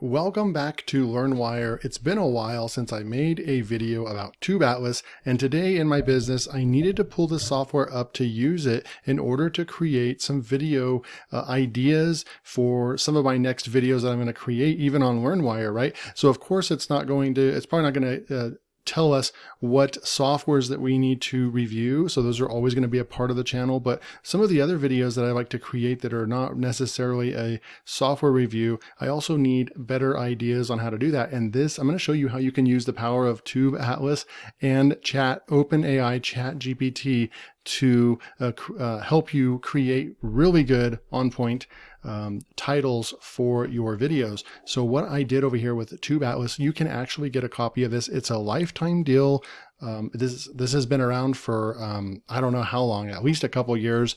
Welcome back to LearnWire. It's been a while since I made a video about Tube Atlas, and today in my business, I needed to pull the software up to use it in order to create some video uh, ideas for some of my next videos that I'm going to create, even on LearnWire, right? So of course, it's not going to, it's probably not going to uh, tell us what softwares that we need to review. So those are always going to be a part of the channel. But some of the other videos that I like to create that are not necessarily a software review, I also need better ideas on how to do that. And this, I'm going to show you how you can use the power of Tube Atlas and Chat OpenAI Chat GPT to uh, uh, help you create really good on point um, titles for your videos. So what I did over here with Tube Atlas, you can actually get a copy of this. It's a lifetime deal. Um, this this has been around for um, I don't know how long, at least a couple years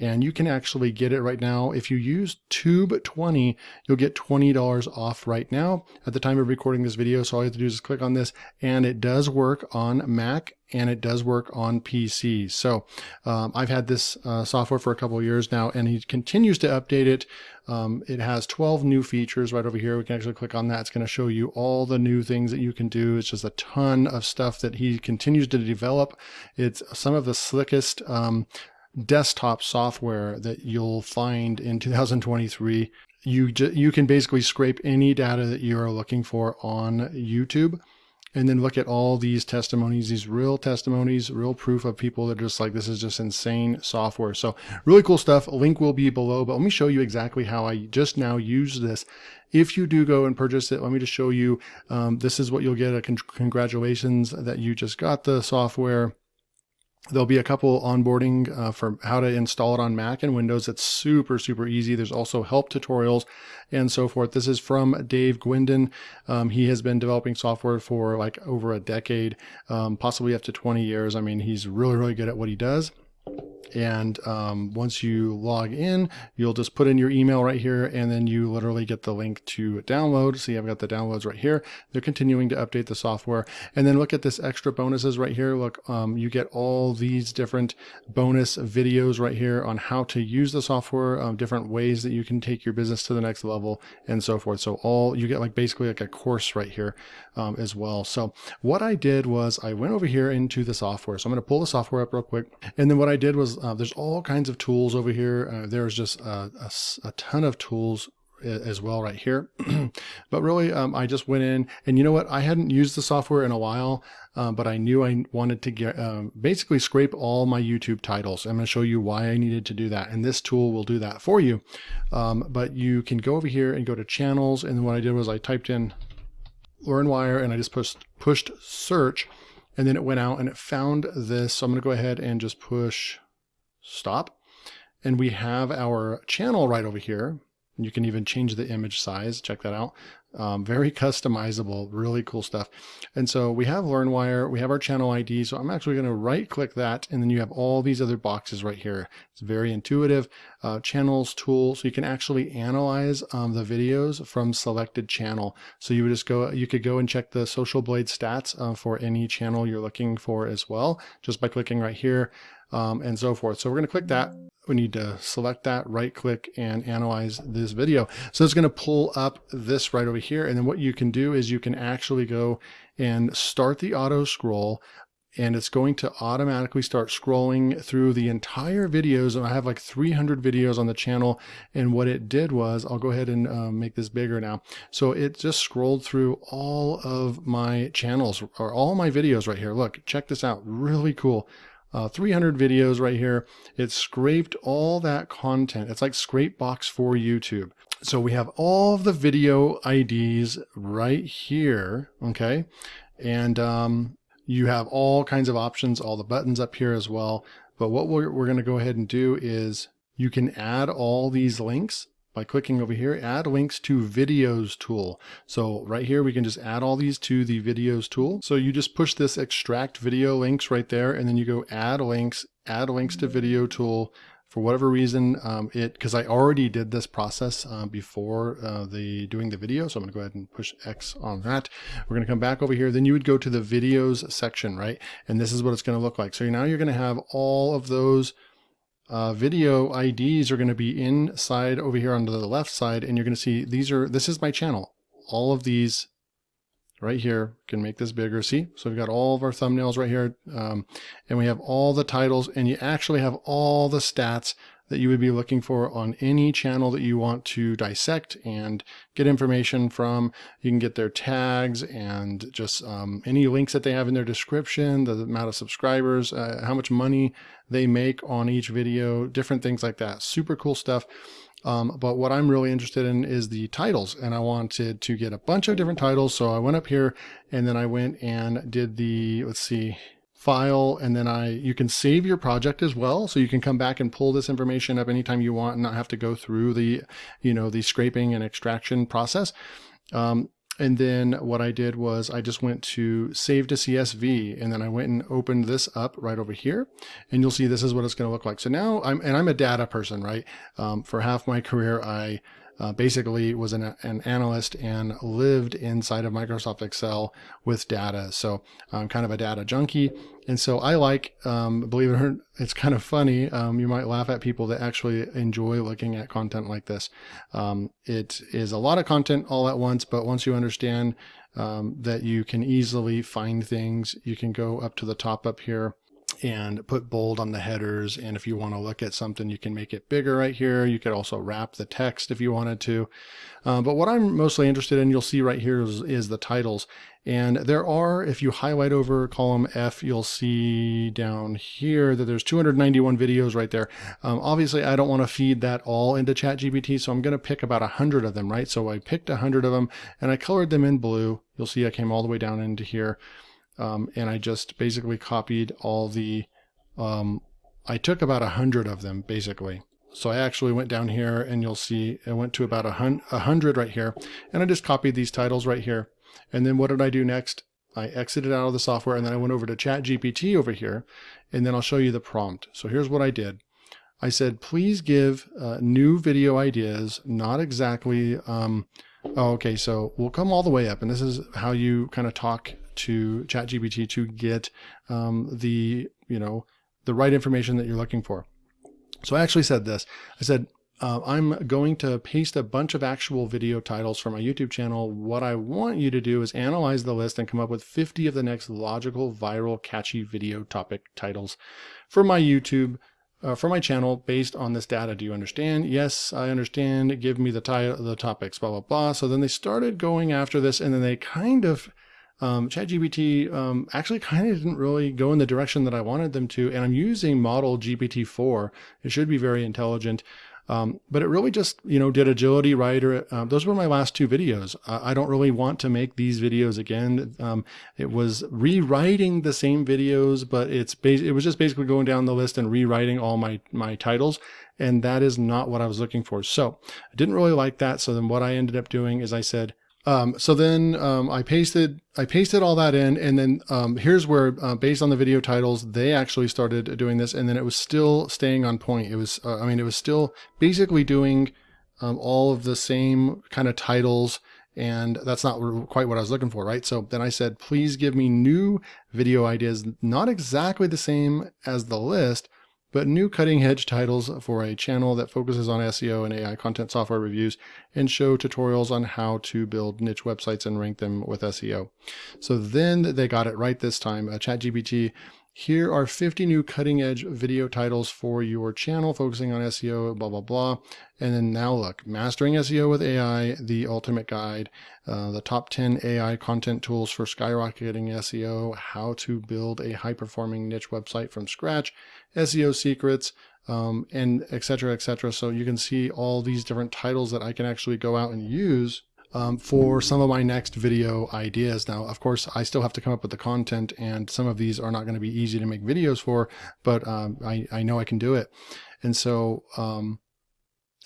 and you can actually get it right now. If you use Tube20, you'll get $20 off right now at the time of recording this video. So all you have to do is click on this and it does work on Mac and it does work on PC. So um, I've had this uh, software for a couple years now and he continues to update it. Um, it has 12 new features right over here. We can actually click on that. It's going to show you all the new things that you can do. It's just a ton of stuff that he continues to develop. It's some of the slickest um, desktop software that you'll find in 2023. You, you can basically scrape any data that you're looking for on YouTube and then look at all these testimonies, these real testimonies, real proof of people that are just like, this is just insane software. So really cool stuff. A link will be below, but let me show you exactly how I just now use this. If you do go and purchase it, let me just show you, um, this is what you'll get. A con congratulations that you just got the software. There'll be a couple onboarding uh, for how to install it on Mac and Windows. It's super, super easy. There's also help tutorials and so forth. This is from Dave Guindon. Um, he has been developing software for like over a decade, um, possibly up to 20 years. I mean, he's really, really good at what he does. And um, once you log in, you'll just put in your email right here, and then you literally get the link to download. See, I've got the downloads right here. They're continuing to update the software. And then look at this extra bonuses right here. Look, um, you get all these different bonus videos right here on how to use the software, um, different ways that you can take your business to the next level, and so forth. So all you get like basically like a course right here um, as well. So what I did was I went over here into the software. So I'm going to pull the software up real quick. And then what I did was uh, there's all kinds of tools over here. Uh, there's just a, a, a, ton of tools as well right here. but really, um, I just went in and you know what? I hadn't used the software in a while, uh, but I knew I wanted to get um, basically scrape all my YouTube titles. I'm going to show you why I needed to do that. And this tool will do that for you. Um, but you can go over here and go to channels. And what I did was I typed in LearnWire and I just pushed, pushed search and then it went out and it found this. So I'm going to go ahead and just push stop. And we have our channel right over here. You can even change the image size. Check that out. Um, very customizable, really cool stuff. And so we have LearnWire, we have our channel ID. So I'm actually going to right click that. And then you have all these other boxes right here. It's very intuitive. Uh, channels tool. So you can actually analyze um, the videos from selected channel. So you would just go, you could go and check the Social Blade stats uh, for any channel you're looking for as well, just by clicking right here um, and so forth. So we're going to click that. We need to select that, right click and analyze this video. So it's going to pull up this right over here. And then what you can do is you can actually go and start the auto scroll and it's going to automatically start scrolling through the entire videos. And I have like 300 videos on the channel. And what it did was, I'll go ahead and uh, make this bigger now. So it just scrolled through all of my channels or all my videos right here. Look, check this out. Really cool uh, 300 videos right here. It scraped all that content. It's like Scrapebox for YouTube. So we have all the video IDs right here. Okay. And, um, you have all kinds of options, all the buttons up here as well. But what we're, we're going to go ahead and do is you can add all these links by clicking over here, add links to videos tool. So right here, we can just add all these to the videos tool. So you just push this extract video links right there, and then you go add links, add links to video tool. For whatever reason, um, it because I already did this process uh, before uh, the doing the video, so I'm going to go ahead and push X on that. We're going to come back over here. Then you would go to the videos section, right? And this is what it's going to look like. So now you're going to have all of those uh, video IDs are going to be inside over here on the left side, and you're going to see these are, this is my channel. all of these right here. Can make this bigger. See? So we've got all of our thumbnails right here. Um, and we have all the titles and you actually have all the stats that you would be looking for on any channel that you want to dissect and get information from. You can get their tags and just um, any links that they have in their description, the amount of subscribers, uh, how much money they make on each video, different things like that. Super cool stuff. Um, but what I'm really interested in is the titles and I wanted to get a bunch of different titles. So I went up here and then I went and did the, let's see, file and then I you can save your project as well so you can come back and pull this information up anytime you want and not have to go through the you know the scraping and extraction process um, and then what I did was I just went to save to CSV and then I went and opened this up right over here. And you'll see this is what it's going to look like. So now I'm, and I'm a data person, right? Um, for half my career, I uh, basically was an, an, analyst and lived inside of Microsoft Excel with data. So I'm kind of a data junkie. And so I like, um, believe it or not, it's kind of funny. Um, you might laugh at people that actually enjoy looking at content like this. Um, it is a lot of content all at once, but once you understand um, that you can easily find things, you can go up to the top up here and put bold on the headers. And if you want to look at something, you can make it bigger right here. You could also wrap the text if you wanted to. Uh, but what I'm mostly interested in, you'll see right here is, is, the titles. And there are, if you highlight over column F, you'll see down here that there's 291 videos right there. Um, obviously, I don't want to feed that all into ChatGPT, so I'm going to pick about 100 of them, right? So I picked 100 of them and I colored them in blue. You'll see I came all the way down into here um, and I just basically copied all the, um, I took about a hundred of them basically. So I actually went down here and you'll see I went to about a, hundred right here and I just copied these titles right here. And then what did I do next? I exited out of the software and then I went over to ChatGPT over here and then I'll show you the prompt. So here's what I did. I said, please give uh, new video ideas, not exactly, um, oh, okay, so we'll come all the way up and this is how you kind of talk to ChatGPT to get um, the, you know, the right information that you're looking for. So I actually said this. I said, uh, I'm going to paste a bunch of actual video titles for my YouTube channel. What I want you to do is analyze the list and come up with 50 of the next logical, viral, catchy video topic titles for my YouTube, uh, for my channel based on this data. Do you understand? Yes, I understand. Give me the, title the topics, blah, blah, blah. So then they started going after this and then they kind of um, ChatGPT um, actually kind of didn't really go in the direction that I wanted them to, and I'm using model GPT-4. It should be very intelligent. Um, but it really just, you know, did agility writer. Uh, those were my last two videos. I, I, don't really want to make these videos again. Um, it was rewriting the same videos, but it's it was just basically going down the list and rewriting all my, my titles. And that is not what I was looking for. So I didn't really like that. So then what I ended up doing is I said, um, so then um, I pasted I pasted all that in, and then um, here's where, uh, based on the video titles, they actually started doing this, and then it was still staying on point. It was, uh, I mean, it was still basically doing um, all of the same kind of titles, and that's not quite what I was looking for, right? So then I said, please give me new video ideas, not exactly the same as the list, but new cutting edge titles for a channel that focuses on SEO and AI content software reviews and show tutorials on how to build niche websites and rank them with SEO. So then they got it right this time. Uh, ChatGPT here are 50 new cutting edge video titles for your channel focusing on SEO, blah, blah, blah. And then now look, Mastering SEO with AI, the ultimate guide, uh, the top 10 AI content tools for skyrocketing SEO, how to build a high performing niche website from scratch, SEO secrets, um, and etc. etc. So you can see all these different titles that I can actually go out and use um, for some of my next video ideas. Now, of course, I still have to come up with the content and some of these are not going to be easy to make videos for, but um, I, I know I can do it. And so um,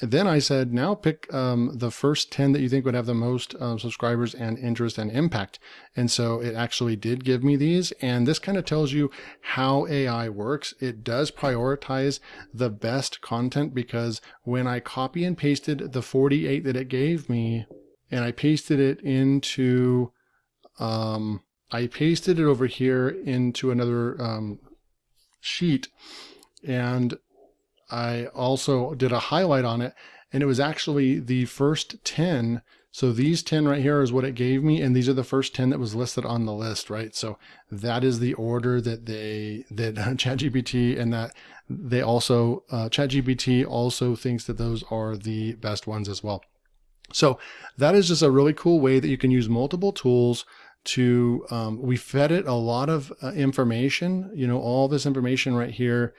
then I said, now pick um, the first 10 that you think would have the most um, subscribers and interest and impact. And so it actually did give me these. And this kind of tells you how AI works. It does prioritize the best content because when I copy and pasted the 48 that it gave me, and I pasted it into, um, I pasted it over here into another um, sheet and I also did a highlight on it and it was actually the first 10 So these 10 right here is what it gave me. And these are the first 10 that was listed on the list, right? So that is the order that they, that ChatGPT and that they also, uh, ChatGPT also thinks that those are the best ones as well. So that is just a really cool way that you can use multiple tools to, um, we fed it a lot of uh, information, you know, all this information right here.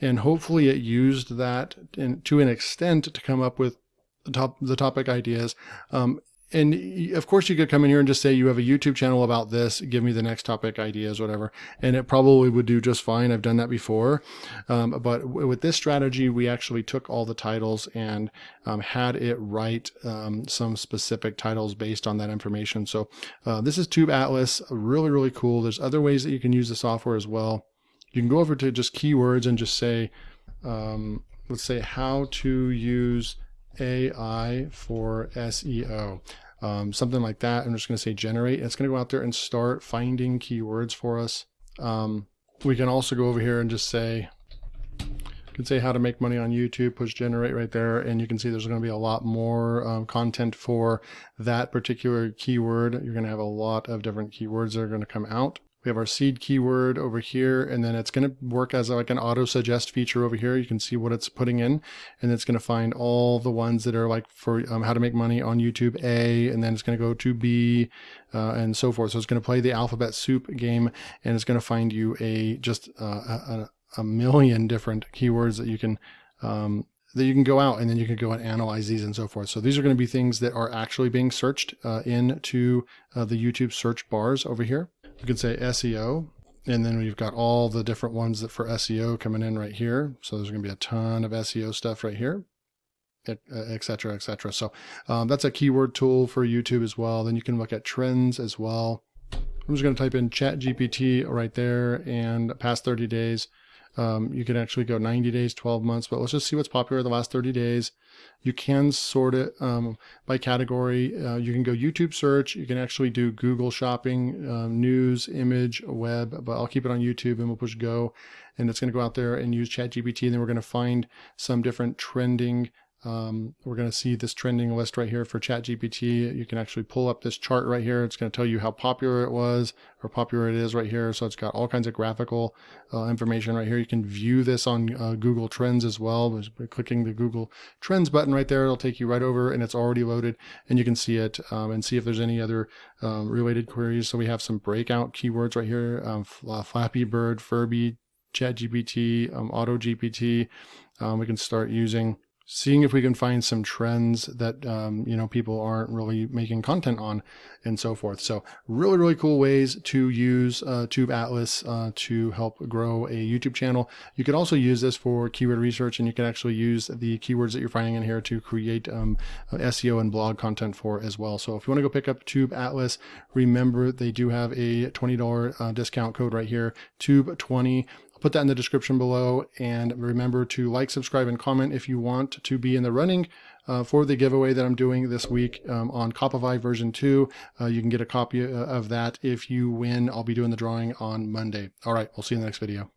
And hopefully it used that in, to an extent to come up with the top the topic ideas. Um, and of course you could come in here and just say you have a YouTube channel about this, give me the next topic ideas, whatever. And it probably would do just fine. I've done that before. Um, but with this strategy, we actually took all the titles and um, had it write um, some specific titles based on that information. So uh, this is Tube Atlas, really, really cool. There's other ways that you can use the software as well. You can go over to just keywords and just say, um, let's say how to use AI for SEO. Um, something like that. I'm just going to say generate. It's going to go out there and start finding keywords for us. Um, we can also go over here and just say, can say how to make money on YouTube, push generate right there. And you can see there's going to be a lot more um, content for that particular keyword. You're going to have a lot of different keywords that are going to come out. We have our seed keyword over here, and then it's going to work as like an auto suggest feature over here. You can see what it's putting in, and it's going to find all the ones that are like for um, how to make money on YouTube A, and then it's going to go to B, uh, and so forth. So it's going to play the alphabet soup game, and it's going to find you a just uh, a, a, million different keywords that you can um, that you can go out and then you can go and analyze these and so forth. So these are going to be things that are actually being searched uh, into uh, the YouTube search bars over here. We could say SEO, and then we've got all the different ones that for SEO coming in right here. So there's going to be a ton of SEO stuff right here, etc., etc. So um, that's a keyword tool for YouTube as well. Then you can look at trends as well. I'm just going to type in Chat GPT right there and past 30 days. Um, you can actually go 90 days, 12 months, but let's just see what's popular the last 30 days. You can sort it um, by category. Uh, you can go YouTube search. You can actually do Google shopping, um, news, image, web, but I'll keep it on YouTube and we'll push go. And it's going to go out there and use ChatGPT. And then we're going to find some different trending um, we're going to see this trending list right here for ChatGPT. You can actually pull up this chart right here. It's going to tell you how popular it was or popular it is right here. So it's got all kinds of graphical uh, information right here. You can view this on uh, Google Trends as well. By clicking the Google Trends button right there, it'll take you right over and it's already loaded and you can see it um, and see if there's any other um, related queries. So we have some breakout keywords right here, um, uh, Flappy Bird, Furby, ChatGPT, um, AutoGPT. Um, we can start using seeing if we can find some trends that um, you know people aren't really making content on and so forth. So really really cool ways to use uh, tube atlas uh, to help grow a youtube channel. You could also use this for keyword research and you can actually use the keywords that you're finding in here to create um, seo and blog content for as well. So if you want to go pick up tube atlas remember they do have a $20 uh, discount code right here tube 20 I'll put that in the description below. And remember to like, subscribe, and comment if you want to be in the running uh, for the giveaway that I'm doing this week um, on Copify version 2. Uh, you can get a copy uh, of that if you win. I'll be doing the drawing on Monday. All right, we'll see you in the next video.